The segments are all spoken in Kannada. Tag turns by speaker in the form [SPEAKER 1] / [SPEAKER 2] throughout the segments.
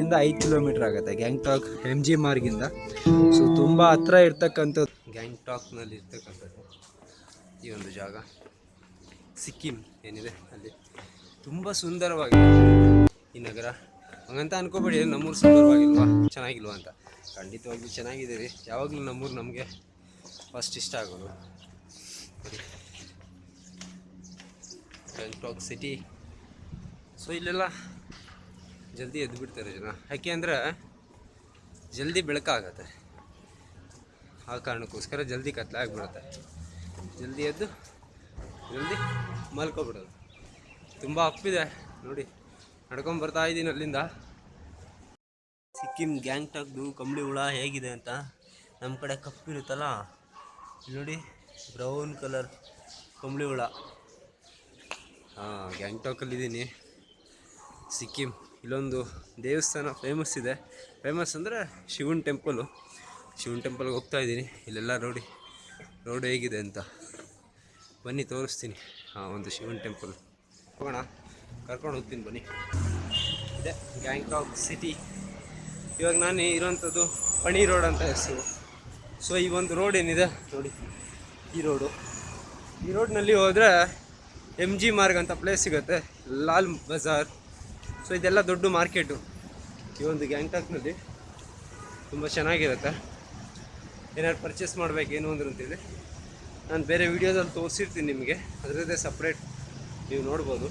[SPEAKER 1] ಇಂದ ಐದು ಕಿಲೋಮೀಟರ್ ಆಗುತ್ತೆ ಗ್ಯಾಂಗ್ಟಾಕ್ ಎಂ ಜಿ ಮಾರ್ಗಿಂದ ಸೊ ತುಂಬ ಹತ್ರ ಇರ್ತಕ್ಕಂಥದ್ದು. ಗ್ಯಾಂಗ್ಟಾಕ್ನಲ್ಲಿ ಇರ್ತಕ್ಕಂಥದ್ದು ಈ ಒಂದು ಜಾಗ. ಸಿಕ್ಕಿಂ ಏನಿದೆ ಅಲ್ಲಿ. ತುಂಬ ಸುಂದರವಾಗಿದೆ. ಈ ನಗರ. ಹಂಗಂತ ಅನ್ಕೋಬೇಡಿ ನಮ್ಮೂರು ಸುಂದರವಾಗಿಲ್ವಾ? ಚೆನ್ನಾಗಿಲ್ವಾ ಅಂತ. ಖಂಡಿತವಾಗ್ಲೂ ಚೆನ್ನಾಗಿದೆ ರೀ ಯಾವಾಗಲೂ ನಮ್ಮೂರು ನಮಗೆ ಫಸ್ಟ್ ಇಷ್ಟ ಆಗೋದು. ಗ್ಯಾಂಗ್ಟಾಕ್ ಸಿಟಿ ಸೊ ಇಲ್ಲೆಲ್ಲ ಜಲ್ದಿ ಎದ್ದು ಬಿಡ್ತಾರೆ ಜನ. ಯಾಕೆ ಅಂದರೆ ಜಲ್ದಿ ಬೆಳಕಾಗತ್ತೆ ಆ ಕಾರಣಕ್ಕೋಸ್ಕರ ಜಲ್ದಿ ಕತ್ಲಾಗ್ಬಿಡುತ್ತೆ ಜಲ್ದಿ ಎದ್ದು ಜಲ್ದಿ ಮಲ್ಕೊಬಿಡೋದು. ತುಂಬ ಅಪ್ಪಿದೆ. ನೋಡಿ, ನಡ್ಕೊಂಡು ಬರ್ತಾ ಇದ್ದೀನಿ ಅಲ್ಲಿಂದ. ಸಿಕ್ಕಿಂ ಗ್ಯಾಂಗ್ಟಾಕ್ದು ಕಂಬಳಿ ಹುಳ ಹೇಗಿದೆ ಅಂತ ನಮ್ಮ ಕಡೆ ಕಪ್ಪಿರುತ್ತಲ್ಲ. ನೋಡಿ ಬ್ರೌನ್ ಕಲರ್ ಕಂಬಳಿ ಹುಳ ಹಾಂ ಗ್ಯಾಂಗ್ಟಾಕಲ್ಲಿದ್ದೀನಿ ಸಿಕ್ಕಿಂ ಇಲ್ಲೊಂದು ದೇವಸ್ಥಾನ ಫೇಮಸ್ ಇದೆ. ಫೇಮಸ್ ಅಂದರೆ ಶಿವನ್ ಟೆಂಪಲು ಶಿವನ್ ಟೆಂಪಲ್ಗೆ ಹೋಗ್ತಾ ಇದ್ದೀನಿ ಇಲ್ಲೆಲ್ಲ ನೋಡಿ ರೋಡ್ ಹೇಗಿದೆ ಅಂತ. ಬನ್ನಿ, ತೋರಿಸ್ತೀನಿ. ಹಾಂ, ಒಂದು ಶಿವನ್ ಟೆಂಪಲ್ ಹೋಗೋಣ. ಕರ್ಕೊಂಡು ಹೋಗ್ತೀನಿ, ಬನ್ನಿ. ಇದೆ ಗ್ಯಾಂಗ್ಟಾಕ್ ಸಿಟಿ ಇವಾಗ ನಾನು ಇರೋಂಥದ್ದು ಪಣಿ ರೋಡ್ ಅಂತ ಹೆಸರು. ಸೊ ಈ ಒಂದು ರೋಡ್ ಏನಿದೆ, ನೋಡಿ. ಈ ರೋಡು. ಈ ರೋಡ್ನಲ್ಲಿ ಹೋದರೆ ಎಂ ಜಿ ಮಾರ್ಗ್ ಅಂತ ಪ್ಲೇಸ್ ಸಿಗುತ್ತೆ, ಲಾಲ್ ಬಜಾರ್. ಸೊ ಇದೆಲ್ಲ ದೊಡ್ಡ ಮಾರ್ಕೆಟು. ಈ ಒಂದು ಗ್ಯಾಂಗ್ಟಾಕ್ನಲ್ಲಿ ತುಂಬ ಚೆನ್ನಾಗಿರುತ್ತೆ. ಏನಾದ್ರು ಪರ್ಚೇಸ್ ಮಾಡಬೇಕೇನು ಅಂದ್ರೆ ಅಂತಿದೆ. ನಾನು ಬೇರೆ ವೀಡಿಯೋದಲ್ಲಿ ತೋರಿಸಿರ್ತೀನಿ ನಿಮಗೆ. ಅದರದ್ದೇ ಸಪ್ರೇಟ್ ನೀವು ನೋಡ್ಬೋದು.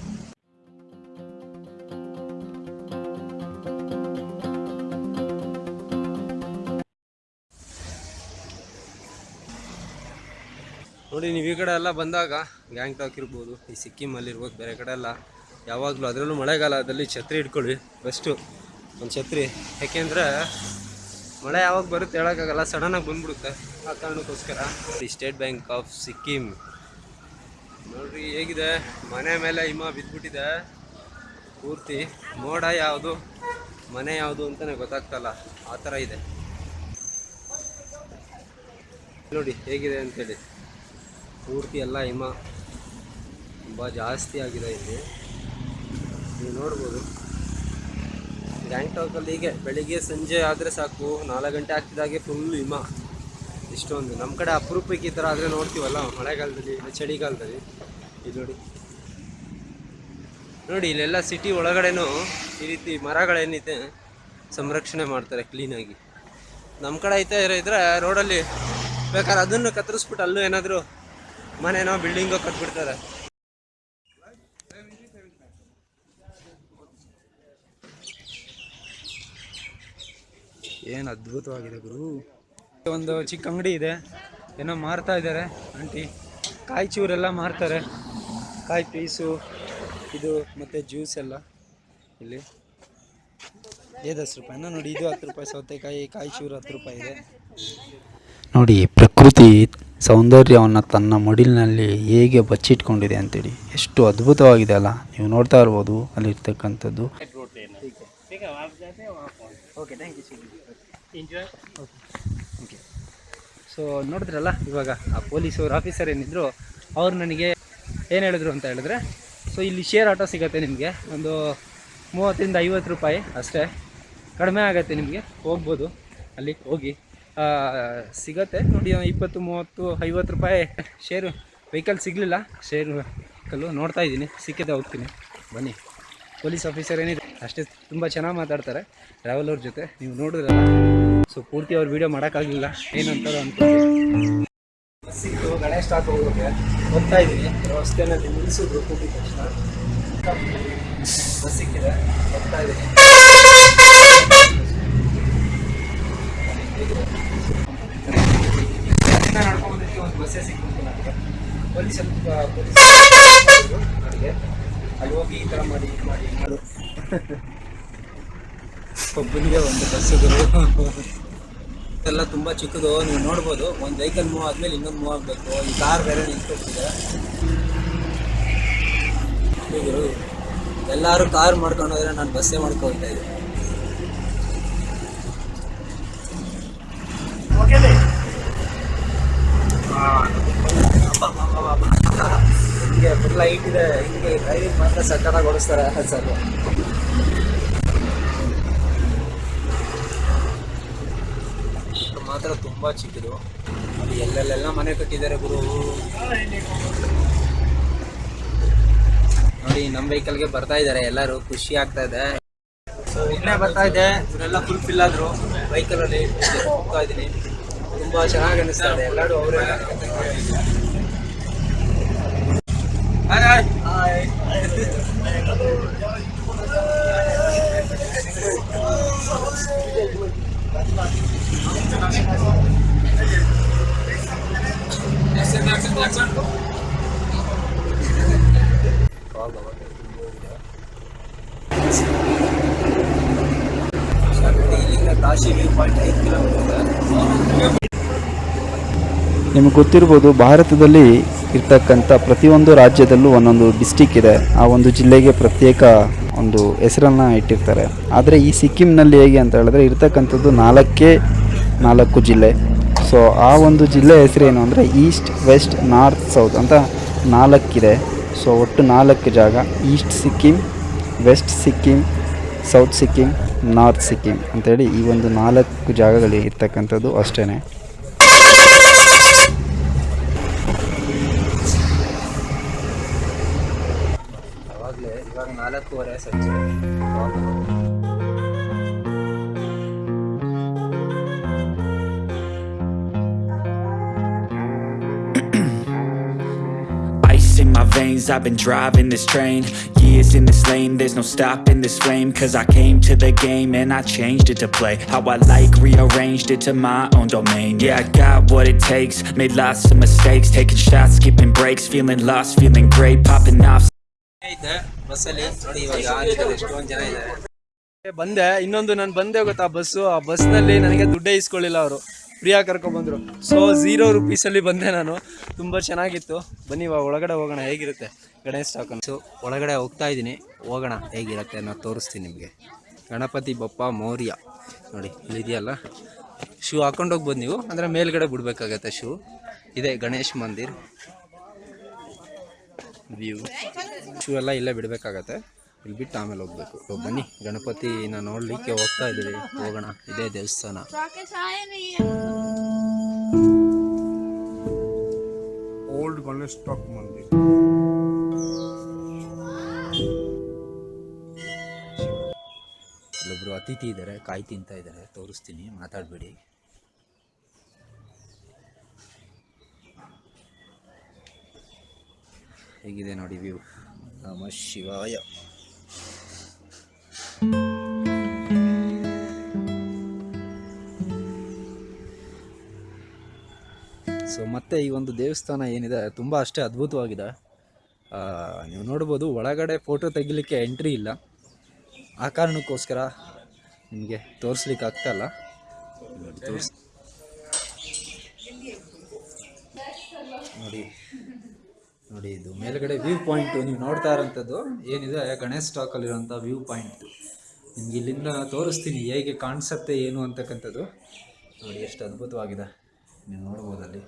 [SPEAKER 1] ನೋಡಿ, ನೀವು ಈ ಕಡೆ ಎಲ್ಲ ಬಂದಾಗ ಗ್ಯಾಂಗ್ಟಾಕ್ ಇರ್ಬೋದು, ಈ ಸಿಕ್ಕಿಮಲ್ಲಿ ಇರ್ಬೋದು, ಬೇರೆ ಕಡೆ ಎಲ್ಲ. ಯಾವಾಗಲೂ ಅದರಲ್ಲೂ ಮಳೆಗಾಲದಲ್ಲಿ ಛತ್ರಿ ಇಟ್ಕೊಳ್ಳಿ ಬೆಸ್ಟು ಒಂದು ಛತ್ರಿ. ಯಾಕೆಂದರೆ ಮಳೆ ಯಾವಾಗ ಬರುತ್ತೆ ಹೇಳೋಕ್ಕಾಗಲ್ಲ ಸಡನ್ನಾಗಿ ಬಂದ್ಬಿಡುತ್ತೆ ಆ ಕಾರಣಕ್ಕೋಸ್ಕರ. ಈ ಸ್ಟೇಟ್ ಬ್ಯಾಂಕ್ ಆಫ್ ಸಿಕ್ಕಿಂ ನೋಡ್ರಿ, ಹೇಗಿದೆ? ಮನೆ ಮೇಲೆ ಹಿಮ ಬಿದ್ದುಬಿಟ್ಟಿದೆ. ಪೂರ್ತಿ ಮೋಡ ಯಾವುದು, ಮನೆ ಯಾವುದು ಅಂತಲೇ ಗೊತ್ತಾಗ್ತಲ್ಲ, ಆ ಥರ ಇದೆ. ನೋಡಿ, ಹೇಗಿದೆ ಅಂತೇಳಿ ಪೂರ್ತಿ ಎಲ್ಲ ಹಿಮ ತುಂಬ ಜಾಸ್ತಿ ಆಗಿದೆ ಇಲ್ಲಿ. ನೀವು ನೋಡ್ಬೋದು. ಗ್ಯಾಂಗ್ಟಾಕಲ್ಲಿ ಹೀಗೆ ಬೆಳಿಗ್ಗೆ ಸಂಜೆ ಆದರೆ ಸಾಕು. ನಾಲ್ಕು ಗಂಟೆ ಆಗ್ತಿದ್ದಾಗೆ ಫುಲ್ ಹಿಮ. ಇಷ್ಟೊಂದು. ನಮ್ಮ ಕಡೆ ಅಪರೂಪಕ್ಕೆ ಈ ಥರ ಆದರೆ ನೋಡ್ತೀವಲ್ಲ, ಮಳೆಗಾಲದಲ್ಲಿ, ಇಲ್ಲ ಚಳಿಗಾಲದಲ್ಲಿ. ಇದು ನೋಡಿ. ನೋಡಿ, ಇಲ್ಲೆಲ್ಲ ಸಿಟಿ ಒಳಗಡೆನೂ ಈ ರೀತಿ ಮರಗಳೇನಿದೆ, ಸಂರಕ್ಷಣೆ ಮಾಡ್ತಾರೆ ಕ್ಲೀನಾಗಿ ನಮ್ಮ ಕಡೆ ಐತೆ ಇದ್ರೆ ರೋಡಲ್ಲಿ ಬೇಕಾದ್ರೆ ಅದನ್ನು ಕತ್ತರಿಸ್ಬಿಟ್ಟು ಅಲ್ಲೂ ಏನಾದರೂ ಮನೆನೋ ಬಿಲ್ಡಿಂಗ್ ಕಟ್ಬಿಡ್ತಾರೆ. ಏನು ಅದ್ಭುತವಾಗಿದೆ ಗುರು. ಒಂದು ಚಿಕ್ಕ ಅಂಗಡಿ ಇದೆ. ಏನೋ ಮಾರ್ತಾ ಇದ್ದಾರೆ ಆಂಟಿ. ಕಾಯಿ ಚೂರೆಲ್ಲ ಮಾರ್ತಾರೆ. ಕಾಯಿ ಪೀಸು ಇದು ಮತ್ತು ಜ್ಯೂಸ್ ಎಲ್ಲ ಇಲ್ಲಿ. ಏದು ಹತ್ತು ರೂಪಾಯಿನ ನೋಡಿ ಇದು ಹತ್ತು ರೂಪಾಯಿ ಸೌತೆಕಾಯಿ ಕಾಯಿ ಚೂರು ಹತ್ತು ರೂಪಾಯಿ ಇದೆ.
[SPEAKER 2] ನೋಡಿ ಪ್ರಕೃತಿ ಸೌಂದರ್ಯವನ್ನು ತನ್ನ ಮಡಿಲಿನಲ್ಲಿ ಹೇಗೆ ಬಚ್ಚಿಟ್ಕೊಂಡಿದೆ ಅಂತೇಳಿ. ಎಷ್ಟು ಅದ್ಭುತವಾಗಿದೆ ಅಲ್ಲ. ನೀವು ನೋಡ್ತಾ ಇರ್ಬೋದು ಅಲ್ಲಿರ್ತಕ್ಕಂಥದ್ದು.
[SPEAKER 1] ಸೊ ನೋಡಿದ್ರಲ್ಲ, ಇವಾಗ ಆ ಪೊಲೀಸವ್ರ ಆಫೀಸರ್ ಏನಿದ್ರು, ಅವ್ರು ನನಗೆ ಏನು ಹೇಳಿದ್ರು ಅಂತ ಹೇಳಿದ್ರೆ ಸೊ ಇಲ್ಲಿ ಶೇರ್ ಆಟೋ ಸಿಗುತ್ತೆ ನಿಮಗೆ. ಒಂದು ಮೂವತ್ತರಿಂದ ಐವತ್ತು ರೂಪಾಯಿ ಅಷ್ಟೇ. ಕಡಿಮೆ ಆಗುತ್ತೆ ನಿಮಗೆ. ಹೋಗ್ಬೋದು. ಅಲ್ಲಿ ಹೋಗಿ. ಸಿಗತ್ತೆ. ನೋಡಿ ಇಪ್ಪತ್ತು, ಮೂವತ್ತು, ಐವತ್ತು ರೂಪಾಯಿ ಶೇರು ವೆಹಿಕಲ್ ಸಿಗಲಿಲ್ಲ. ಶೇರು ವೆಹಿಕಲ್ಲು ನೋಡ್ತಾ ಇದ್ದೀನಿ. ಸಿಕ್ಕಿದೆ, ಹೋಗ್ತೀನಿ. ಬನ್ನಿ. ಪೊಲೀಸ್ ಆಫೀಸರ್ ಏನಿದೆ? ಅಷ್ಟೇ, ತುಂಬ ಚೆನ್ನಾಗಿ ಮಾತಾಡ್ತಾರೆ. ಟ್ರಾವೆಲರ್ ಜೊತೆ. ನೀವು ನೋಡಿದ್ರಲ್ಲ. ಸೊ ಪೂರ್ತಿ ಅವ್ರ ವೀಡಿಯೋ ಮಾಡೋಕ್ಕಾಗಲಿಲ್ಲ. ಏನಂತಾರೋ ಅನ್ಕೊಂಡು ಗಣೇಶ್ ಸ್ಟಾಕ್ ಹೋಗೋಕ್ಕೆ ಇದ್ದೀನಿ. ನಿಲ್ಲಿಸಿದ್ರು ತಕ್ಷಣ. ಬಸ್ ಸಿಕ್ಕಿದೆ, ಹೋಗ್ತಾ ಇದ್ದೀನಿ. ಒಬ್ಬನಿಗೆ ಒಂದು ಬಸ್ಸುಗಳು ಎಲ್ಲ ತುಂಬ ಚಿಕ್ಕದು, ನೀವು ನೋಡ್ಬೋದು. ಒಂದು ವೆಹಿಕಲ್ ಮೂವ್ ಆದ್ಮೇಲೆ ಇನ್ನೊಂದು ಮೂವ್ ಆಗಬೇಕು. ಈ ಕಾರ್ ಬೇರೆ ನಿಂತ್ಕೊಟ್ಟಿದೆ ಎಲ್ಲರೂ ಕಾರ್ ಮಾಡ್ಕೊಂಡು ಹೋದ್ರೆ ನಾನು ಬಸ್ಸೇ ಮಾಡ್ಕೊಳ್ತಾ ಇದ್ದೆ ಹಿಂಗೆ ಫುಲ್ ಲೈಟ್ ಇದೆ ಹಿಂಗೆ ಡ್ರೈವಿಂಗ್ ಮಾತ್ರ ಸಕ್ಕತ್ತಾಗಿ ಓಡಿಸ್ತಾರೆ ಸರ್ ಮಾತ್ರ ತುಂಬಾ ಚಿಕ್ಕದು ಅಲ್ಲಿ ಎಲ್ಲೆಲ್ಲೆಲ್ಲ ಮನೆ ಕಟ್ಟಿದ್ದಾರೆ ಗುರು ನೋಡಿ ನಮ್ಮ ವೆಹಿಕಲ್ಗೆ ಬರ್ತಾ ಇದ್ದಾರೆ ಎಲ್ಲರೂ ಖುಷಿ ಆಗ್ತಾ ಇದೆ. ಸೊ ಇನ್ನೇ ಬರ್ತಾ ಇದೆ ಇವರೆಲ್ಲ ಫುಲ್ ಫಿಲ್ ಆದ್ರು ವೆಹಿಕಲ್ ಅಲ್ಲಿ ಹೋಗ್ತಾ ಇದ್ದೀನಿ. ತುಂಬಾ ಚೆನ್ನಾಗಿ ಅನಿಸ್ತಾ ಇದೆ ಎಲ್ಲರೂ ಅವರೇ ಇಲ್ಲಿಂದ ಕಾಶಿ ವ್ಯೂ ಪಾಯಿಂಟ್ ಐದು ಕಿಲೋಮೀಟರ್
[SPEAKER 2] ನಿಮಗೆ ಗೊತ್ತಿರ್ಬೋದು, ಭಾರತದಲ್ಲಿ ಇರ್ತಕ್ಕಂಥ ಪ್ರತಿಯೊಂದು ರಾಜ್ಯದಲ್ಲೂ ಒಂದೊಂದು ಡಿಸ್ಟಿಕ್ ಇದೆ. ಆ ಒಂದು ಜಿಲ್ಲೆಗೆ ಪ್ರತ್ಯೇಕ ಒಂದು ಹೆಸರನ್ನು ಇಟ್ಟಿರ್ತಾರೆ. ಆದರೆ ಈ ಸಿಕ್ಕಿಂನಲ್ಲಿ ಹೇಗೆ ಅಂತ ಹೇಳಿದ್ರೆ ಇರ್ತಕ್ಕಂಥದ್ದು ನಾಲ್ಕೇ ನಾಲ್ಕು ಜಿಲ್ಲೆ. ಸೊ ಆ ಒಂದು ಜಿಲ್ಲೆ ಹೆಸರೇನು ಅಂದರೆ ಈಸ್ಟ್ ವೆಸ್ಟ್ ನಾರ್ತ್ ಸೌತ್ ಅಂತ ನಾಲ್ಕಿದೆ. ಸೊ ಒಟ್ಟು ನಾಲ್ಕು ಜಾಗ. East Sikkim west Sikkim south Sikkim north Sikkim ಅಂತೇಳಿ ಈ ಒಂದು ನಾಲ್ಕು ಜಾಗಗಳಿಗೆ ಇರ್ತಕ್ಕಂಥದ್ದು ಅಷ್ಟೇ
[SPEAKER 1] हो
[SPEAKER 3] रहा in my veins I've been driving this train. Years in this lane There's no stopping this flame. Cause I came to the game And I changed it to play. How I like Rearranged it to my own domain. Yeah, I got what it takes. Made lots of mistakes. Taking shots, skipping breaks. Feeling lost, feeling great. Popping off
[SPEAKER 1] ಇದ್ದೆ ಬಸ್ಸಲ್ಲಿ ನೋಡಿ ಇವಾಗ ಎಷ್ಟೊಂದು ಜನ ಇದ್ದಾರೆ.
[SPEAKER 4] ಬಂದೆ. ಇನ್ನೊಂದು ನಾನು ಬಂದೆ ಗೊತ್ತಾ ಬಸ್ಸು. ಆ ಬಸ್ನಲ್ಲಿ ನನಗೆ ದುಡ್ಡೇ ಇಸ್ಕೊಳ್ಳಿಲ್ಲ ಅವರು. ಫ್ರೀಯಾಗಿ ಕರ್ಕೊಂಡ್ಬಂದರು ಸೊ ಝೀರೋ ರುಪೀಸಲ್ಲಿ ಬಂದೆ ನಾನು. ತುಂಬ ಚೆನ್ನಾಗಿತ್ತು. ಬನ್ನಿ ಇವಾಗ ಒಳಗಡೆ ಹೋಗೋಣ. ಹೇಗಿರುತ್ತೆ? ಗಣೇಶ್ ಟಾಕನ್
[SPEAKER 1] ಸೊ ಒಳಗಡೆ ಹೋಗ್ತಾ ಇದ್ದೀನಿ. ಹೋಗೋಣ. ಹೇಗಿರುತ್ತೆ ನಾನು ತೋರಿಸ್ತೀನಿ ನಿಮಗೆ. ಗಣಪತಿ ಬಪ್ಪ ಮೌರ್ಯ. ನೋಡಿ ಇಲ್ಲಿದೆಯಲ್ಲ? ಶೂ ಹಾಕೊಂಡೋಗಿ ಬಂದು ನೀವು. ಅಂದರೆ ಮೇಲ್ಗಡೆ ಬಿಡಬೇಕಾಗತ್ತೆ ಶೂ ಇದೆ ಗಣೇಶ್ ಮಂದಿರ್. ವ್ಯೂ ಶೂ ಎಲ್ಲ ಇಲ್ಲೇ ಬಿಡಬೇಕಾಗತ್ತೆ. ಇಲ್ಲಿ ಬಿಟ್ಟು ಆಮೇಲೆ ಹೋಗ್ಬೇಕು. ಬನ್ನಿ. ಗಣಪತಿನ ನೋಡಲಿಕ್ಕೆ ಹೋಗ್ತಾ ಇದ್ದೀವಿ. ಹೋಗೋಣ. ಇದೇ ದೇವಸ್ಥಾನ.
[SPEAKER 5] ಓಲ್ಡ್ ಗಣೇಶ್ ಸ್ಟಾಕ್ ಮಂದಿರ
[SPEAKER 1] ಇಲ್ಲೊಬ್ರು ಅತಿಥಿ ಇದ್ದಾರೆ ಕಾಯಿ ತಿಂತಾ ಇದ್ದಾರೆ ತೋರಿಸ್ತೀನಿ. ಮಾತಾಡಬೇಡಿ. ಹೇಗಿದೆ ನೋಡಿ ವ್ಯೂ. ನಮ ಶಿವಾಯ. ಸೊ ಮತ್ತೆ ಈ ಒಂದು ದೇವಸ್ಥಾನ ಏನಿದೆ, ತುಂಬ ಅಷ್ಟೇ ಅದ್ಭುತವಾಗಿದೆ. ನೀವು ನೋಡ್ಬೋದು, ಒಳಗಡೆ ಫೋಟೋ ತೆಗಿಲಿಕ್ಕೆ ಎಂಟ್ರಿ ಇಲ್ಲ. ಆ ಕಾರಣಕ್ಕೋಸ್ಕರ ನಿಮಗೆ ತೋರಿಸ್ಲಿಕ್ಕೆ ಆಗ್ತಾಯಿಲ್ಲ ನೋಡಿ. ನೋಡಿ, ಇದು ಮೇಲ್ಗಡೆ ವ್ಯೂ ಪಾಯಿಂಟ್ ನೀವು ನೋಡ್ತಾ ಇರೋಂಥದ್ದು. ಏನಿದೆ? ಗಣೇಶ್ ಸ್ಟಾಕಲ್ಲಿರೋಂಥ ವ್ಯೂ ಪಾಯಿಂಟ್ ನಿಮ್ಗೆ ಇಲ್ಲಿಂದ ತೋರಿಸ್ತೀನಿ, ಹೇಗೆ ಕಾಣಿಸುತ್ತೆ ಏನು ಅಂತಕ್ಕಂಥದ್ದು. ನೋಡಿ, ಎಷ್ಟು ಅದ್ಭುತವಾಗಿದೆ. ನೀವು ನೋಡ್ಬೋದು ಅಲ್ಲಿ.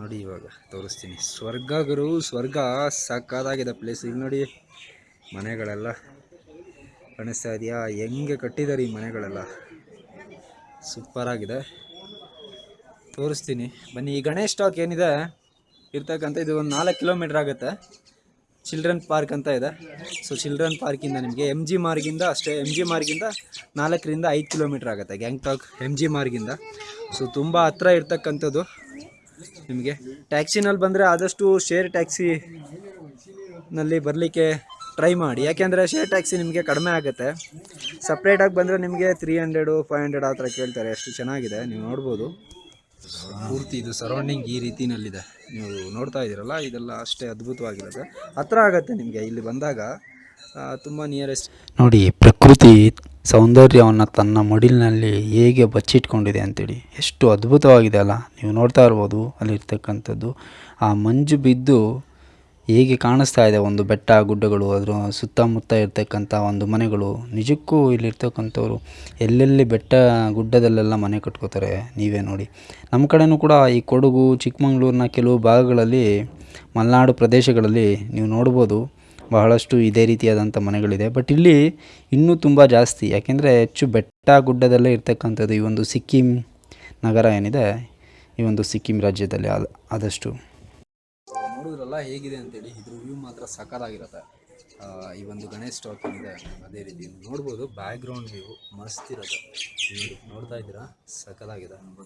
[SPEAKER 1] ನೋಡಿ, ಇವಾಗ ತೋರಿಸ್ತೀನಿ. ಸ್ವರ್ಗ ಗುರು, ಸ್ವರ್ಗ ಸಕ್ಕದಾಗಿದೆ ಪ್ಲೇಸ್ ಇಲ್ಲಿ ನೋಡಿ, ಮನೆಗಳೆಲ್ಲ ಕಾಣಿಸ್ತಾ ಇದೆಯಾ ಹೆಂಗೆ ಕಟ್ಟಿದ್ದಾರೆ ಈ ಮನೆಗಳೆಲ್ಲ. ಸೂಪರಾಗಿದೆ ತೋರಿಸ್ತೀನಿ. ಬನ್ನಿ, ಈ ಗಣೇಶ್ ಸ್ಟಾಕ್ ಏನಿದೆ? ಇರ್ತಕ್ಕಂಥ ಇದು ಒಂದು ನಾಲ್ಕು ಕಿಲೋಮೀಟ್ರ್ ಆಗುತ್ತೆ. ಚಿಲ್ಡ್ರನ್ ಪಾರ್ಕ್ ಅಂತ ಇದೆ. ಸೊ ಚಿಲ್ಡ್ರನ್ ಪಾರ್ಕಿಂದ ನಿಮಗೆ ಎಂ ಜಿ ಮಾರ್ಗಿಂದ ಅಷ್ಟೇ ಎಂ ಜಿ ಮಾರ್ಗಿಂದ ನಾಲ್ಕರಿಂದ ಐದು ಕಿಲೋಮೀಟ್ರ್ ಆಗುತ್ತೆ. ಗ್ಯಾಂಗ್ಟಾಕ್ ಎಂ ಜಿ ಮಾರ್ಗಿಂದ ಸೊ ತುಂಬ ಹತ್ರ ಇರ್ತಕ್ಕಂಥದ್ದು. ನಿಮಗೆ ಟ್ಯಾಕ್ಸಿನಲ್ಲಿ ಬಂದರೆ ಆದಷ್ಟು ಶೇರ್ ಟ್ಯಾಕ್ಸಿನಲ್ಲಿ ಬರಲಿಕ್ಕೆ ಟ್ರೈ ಮಾಡಿ. ಯಾಕೆಂದರೆ ಶೇರ್ ಟ್ಯಾಕ್ಸಿ ನಿಮಗೆ ಕಡಿಮೆ ಆಗುತ್ತೆ. ಸಪ್ರೇಟಾಗಿ ಬಂದರೆ ನಿಮಗೆ ತ್ರೀ ಹಂಡ್ರೆಡು ಫೈವ್ ಹಂಡ್ರೆಡ್ ಆ ಥರ ಕೇಳ್ತಾರೆ. ಅಷ್ಟು ಚೆನ್ನಾಗಿದೆ. ನೀವು ನೋಡ್ಬೋದು. ಪೂರ್ತಿ ಇದು ಸರೌಂಡಿಂಗ್ ಈ ರೀತಿನಲ್ಲಿದೆ. ನೀವು ನೋಡ್ತಾ ಇದ್ದೀರಲ್ಲ, ಇದೆಲ್ಲ ಅಷ್ಟೇ ಅದ್ಭುತವಾಗಿರುತ್ತೆ ಹತ್ರ ಆಗುತ್ತೆ ನಿಮಗೆ, ಇಲ್ಲಿ ಬಂದಾಗ ತುಂಬ ನಿಯರೆಸ್ಟ್
[SPEAKER 2] ನೋಡಿ, ಪ್ರಕೃತಿ ಸೌಂದರ್ಯವನ್ನು ತನ್ನ ಮಡಿಲಿನಲ್ಲಿ ಹೇಗೆ ಬಚ್ಚಿಟ್ಕೊಂಡಿದೆ ಅಂತೇಳಿ. ಎಷ್ಟು ಅದ್ಭುತವಾಗಿದೆ ಅಲ್ಲ. ನೀವು ನೋಡ್ತಾ ಇರ್ಬೋದು, ಅಲ್ಲಿರ್ತಕ್ಕಂಥದ್ದು. ಆ ಮಂಜು ಬಿದ್ದು ಹೇಗೆ ಕಾಣಿಸ್ತಾ ಇದೆ ಒಂದು ಬೆಟ್ಟ, ಗುಡ್ಡಗಳು, ಅದರ ಸುತ್ತಮುತ್ತ ಇರ್ತಕ್ಕಂಥ ಒಂದು ಮನೆಗಳು, ನಿಜಕ್ಕೂ ಇಲ್ಲಿರ್ತಕ್ಕಂಥವ್ರು ಎಲ್ಲೆಲ್ಲಿ ಬೆಟ್ಟ, ಗುಡ್ಡದಲ್ಲೆಲ್ಲ ಮನೆ ಕಟ್ಕೋತಾರೆ ನೀವೇ ನೋಡಿ. ನಮ್ಮ ಕಡೆಯೂ ಕೂಡ ಈ ಕೊಡಗು, ಚಿಕ್ಕಮಗಳೂರಿನ ಕೆಲವು ಭಾಗಗಳಲ್ಲಿ, ಮಲೆನಾಡು ಪ್ರದೇಶಗಳಲ್ಲಿ ನೀವು ನೋಡ್ಬೋದು ಬಹಳಷ್ಟು ಇದೇ ರೀತಿಯಾದಂಥ ಮನೆಗಳಿದೆ. ಬಟ್ ಇಲ್ಲಿ ಇನ್ನೂ ತುಂಬ ಜಾಸ್ತಿ, ಯಾಕೆಂದರೆ ಹೆಚ್ಚು ಬೆಟ್ಟ, ಗುಡ್ಡದಲ್ಲೇ ಇರ್ತಕ್ಕಂಥದ್ದು ಈ ಒಂದು ಸಿಕ್ಕಿಂ ನಗರ ಏನಿದೆ, ಈ ಒಂದು ಸಿಕ್ಕಿಂ ರಾಜ್ಯದಲ್ಲಿ ಆದ, ಆದಷ್ಟು.
[SPEAKER 1] ನೋಡಿದ್ರಲ್ಲ ಹೇಗಿದೆ ಅಂತೇಳಿ ಇದ್ರ ವ್ಯೂ ಮಾತ್ರ ಸಕ್ಕತ್ತಾಗಿರುತ್ತೆ ಆ, ಈ ಒಂದು ಗಣೇಶ್ ಸ್ಟಾಕ್ ಏನಿದೆ ಅದೇ ರೀತಿ ನೋಡ್ಬೋದು ಬ್ಯಾಕ್ಗ್ರೌಂಡ್ ವ್ಯೂ ಮಸ್ತ್ ಇರುತ್ತೆ. ನೋಡ್ತಾ ಇದ್ದೀರಾ ಸಕ್ಕತ್ತಾಗಿದೆ ಒಂದು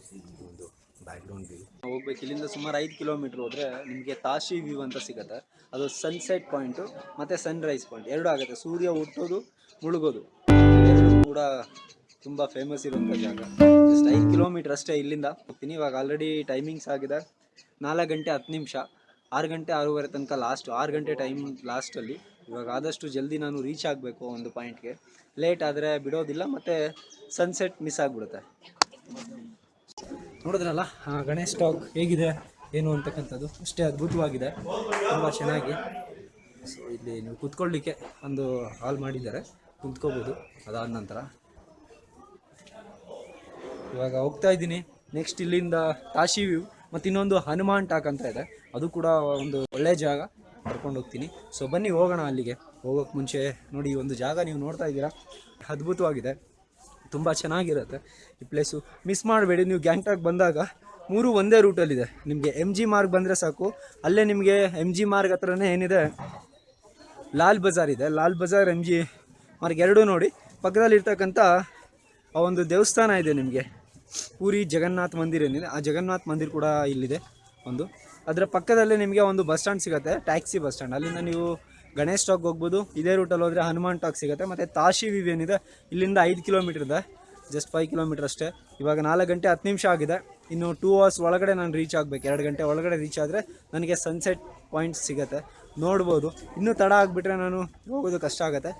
[SPEAKER 1] ಒಂದು ಬ್ಯಾಕ್ಗ್ರೌಂಡ್ ವ್ಯೂ ಹೋಗ್ಬೇಕು. ಇಲ್ಲಿಂದ ಸುಮಾರು ಐದು ಕಿಲೋಮೀಟ್ರ್ ಹೋದರೆ ನಿಮಗೆ ತಾಶಿ ವ್ಯೂ ಅಂತ ಸಿಗುತ್ತೆ. ಅದು ಸನ್ಸೆಟ್ ಪಾಯಿಂಟು ಮತ್ತು ಸನ್ರೈಸ್ ಪಾಯಿಂಟ್ ಎರಡು ಆಗುತ್ತೆ. ಸೂರ್ಯ ಹುಟ್ಟೋದು ಮುಳುಗೋದು. ಕೂಡ ತುಂಬ ಫೇಮಸ್ ಇರುವಂಥ ಜಾಗ. ಜಸ್ಟ್ ಐದು ಕಿಲೋಮೀಟ್ರ್ ಅಷ್ಟೇ ಇಲ್ಲಿಂದ ಹೋಗ್ತೀನಿ. ಇವಾಗ ಆಲ್ರೆಡಿ ಟೈಮಿಂಗ್ಸ್ ಆಗಿದೆ. ನಾಲ್ಕು ಗಂಟೆ ಹತ್ತು ನಿಮಿಷ. ಆರು ಗಂಟೆ ಆರೂವರೆ ತನಕ ಲಾಸ್ಟ್ ಆರು ಗಂಟೆ ಟೈಮ್ ಲಾಸ್ಟಲ್ಲಿ ಇವಾಗ ಆದಷ್ಟು ಜಲ್ದಿ ನಾನು ರೀಚ್ ಆಗಬೇಕು ಒಂದು ಪಾಯಿಂಟ್ಗೆ ಲೇಟ್ ಆದರೆ ಬಿಡೋದಿಲ್ಲ, ಮತ್ತು ಸನ್ಸೆಟ್ ಮಿಸ್ ಆಗಿಬಿಡುತ್ತೆ. ನೋಡಿದ್ರಲ್ಲ ಗಣೇಶ್ ಟಾಕ್ ಹೇಗಿದೆ, ಏನು ಅಂತಕ್ಕಂಥದ್ದು? ಅಷ್ಟೇ ಅದ್ಭುತವಾಗಿದೆ. ತುಂಬ ಚೆನ್ನಾಗಿ. ಸೊ ಇಲ್ಲಿ ನೀವು ಕುತ್ಕೊಳ್ಳಿಕ್ಕೆ ಒಂದು ಹಾಲ್ ಮಾಡಿದ್ದಾರೆ. ಕುತ್ಕೋಬೋದು. ಅದಾದ ನಂತರ. ಇವಾಗ ಹೋಗ್ತಾ ಇದ್ದೀನಿ. ನೆಕ್ಸ್ಟ್ ಇಲ್ಲಿಂದ ವ್ಯೂ ಮತ್ತು ಇನ್ನೊಂದು ಹನುಮಾನ್ ಟಾಕ್ ಅಂತ ಇದೆ. ಅದು ಕೂಡ ಒಂದು ಒಳ್ಳೆ ಜಾಗ ಕರ್ಕೊಂಡು ಹೋಗ್ತೀನಿ. ಸೊ ಬನ್ನಿ ಹೋಗೋಣ ಅಲ್ಲಿಗೆ. ಹೋಗೋಕ್ಕೆ ಮುಂಚೆ ನೋಡಿ ಒಂದು ಜಾಗ ನೀವು ನೋಡ್ತಾ ಇದ್ದೀರಾ? ಅದ್ಭುತವಾಗಿದೆ. ತುಂಬ ಚೆನ್ನಾಗಿರುತ್ತೆ ಈ ಪ್ಲೇಸು ಮಿಸ್ ಮಾಡಬೇಡಿ, ನೀವು ಗ್ಯಾಂಗ್ಟಾಕ್ ಬಂದಾಗ ಮೂರು ಒಂದೇ ರೂಟಲ್ಲಿದೆ ನಿಮಗೆ ಎಂ ಜಿ ಮಾರ್ಗ್ ಬಂದರೆ ಸಾಕು. ಅಲ್ಲೇ ನಿಮಗೆ ಎಂ ಜಿ ಮಾರ್ಗ್ ಹತ್ರನೇ ಏನಿದೆ? ಲಾಲ್ ಬಜಾರ್ ಇದೆ. ಲಾಲ್ ಬಜಾರ್ ಎಂ ಜಿ ಮಾರ್ಗ್ ಎರಡೂ ನೋಡಿ. ಪಕ್ಕದಲ್ಲಿರ್ತಕ್ಕಂಥ ಆ ಒಂದು ದೇವಸ್ಥಾನ ಇದೆ ನಿಮಗೆ. ಪೂರಿ ಜಗನ್ನಾಥ್ ಮಂದಿರ ಏನಿದೆ, ಆ ಜಗನ್ನಾಥ್ ಮಂದಿರ ಕೂಡ ಇಲ್ಲಿದೆ ಒಂದು. ಅದರ ಪಕ್ಕದಲ್ಲೇ ನಿಮಗೆ ಒಂದು ಬಸ್ ಸ್ಟ್ಯಾಂಡ್ ಸಿಗುತ್ತೆ, ಟ್ಯಾಕ್ಸಿ ಬಸ್ ಸ್ಟ್ಯಾಂಡ್. ಅಲ್ಲಿಂದ ನೀವು ಗಣೇಶ್ ಟಾಕ್ ಹೋಗ್ಬೋದು, ಇದೇ ರೂಟಲ್ಲಿ ಹೋದರೆ ಹನುಮಾನ್ ಟಾಕ್ ಸಿಗುತ್ತೆ, ಮತ್ತು ತಾಶಿ ವಿವ್ ಏನಿದೆ, ಇಲ್ಲಿಂದ ಐದು ಕಿಲೋಮೀಟ್ರ್ ಇದೆ ಜಸ್ಟ್ ಫೈವ್ ಕಿಲೋಮೀಟ್ರ್ ಅಷ್ಟೇ. ಇವಾಗ ನಾಲ್ಕು ಗಂಟೆ ಹತ್ತು ನಿಮಿಷ ಆಗಿದೆ. ಇನ್ನು ಟೂ ಅವರ್ಸ್ ಒಳಗಡೆ ನಾನು ರೀಚ್ ಆಗಬೇಕು, ಎರಡು ಗಂಟೆ ಒಳಗಡೆ ರೀಚ್ ಆದರೆ ನನಗೆ ಸನ್ಸೆಟ್ ಪಾಯಿಂಟ್ ಸಿಗುತ್ತೆ. ನೋಡ್ಬೋದು. ಇನ್ನೂ ತಡ ಆಗಿಬಿಟ್ರೆ ನಾನು ಹೋಗೋದು ಕಷ್ಟ ಆಗುತ್ತೆ.